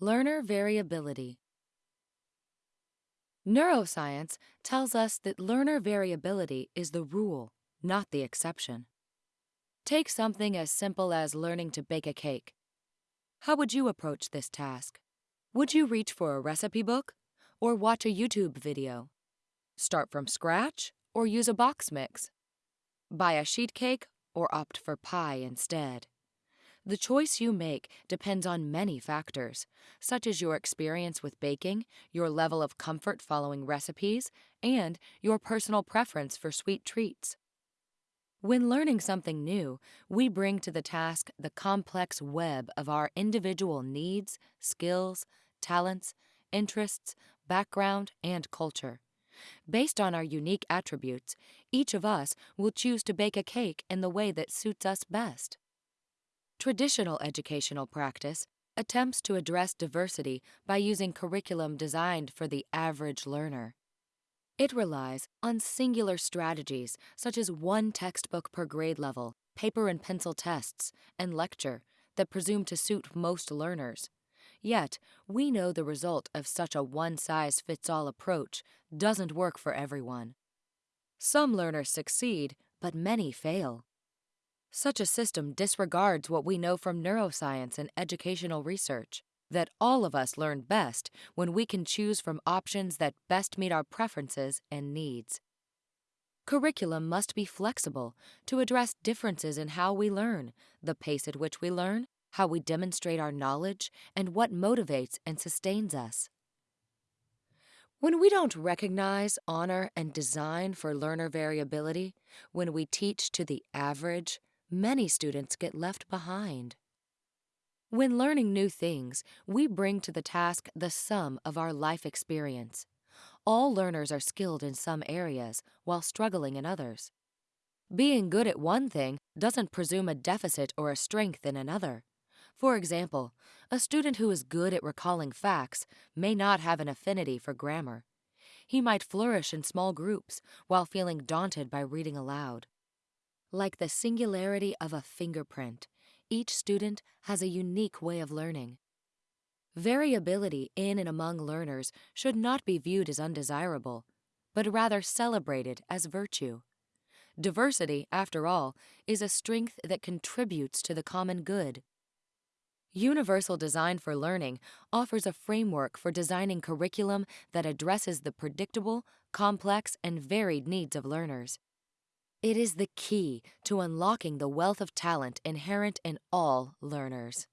Learner variability. Neuroscience tells us that learner variability is the rule, not the exception. Take something as simple as learning to bake a cake. How would you approach this task? Would you reach for a recipe book or watch a YouTube video? Start from scratch or use a box mix? Buy a sheet cake or opt for pie instead? The choice you make depends on many factors, such as your experience with baking, your level of comfort following recipes, and your personal preference for sweet treats. When learning something new, we bring to the task the complex web of our individual needs, skills, talents, interests, background, and culture. Based on our unique attributes, each of us will choose to bake a cake in the way that suits us best. Traditional educational practice attempts to address diversity by using curriculum designed for the average learner. It relies on singular strategies such as one textbook per grade level, paper and pencil tests, and lecture that presume to suit most learners. Yet, we know the result of such a one size fits all approach doesn't work for everyone. Some learners succeed, but many fail. Such a system disregards what we know from neuroscience and educational research that all of us learn best when we can choose from options that best meet our preferences and needs. Curriculum must be flexible to address differences in how we learn, the pace at which we learn, how we demonstrate our knowledge, and what motivates and sustains us. When we don't recognize, honor, and design for learner variability, when we teach to the average, many students get left behind. When learning new things, we bring to the task the sum of our life experience. All learners are skilled in some areas while struggling in others. Being good at one thing doesn't presume a deficit or a strength in another. For example, a student who is good at recalling facts may not have an affinity for grammar. He might flourish in small groups while feeling daunted by reading aloud. Like the singularity of a fingerprint, each student has a unique way of learning. Variability in and among learners should not be viewed as undesirable, but rather celebrated as virtue. Diversity, after all, is a strength that contributes to the common good. Universal Design for Learning offers a framework for designing curriculum that addresses the predictable, complex, and varied needs of learners. It is the key to unlocking the wealth of talent inherent in all learners.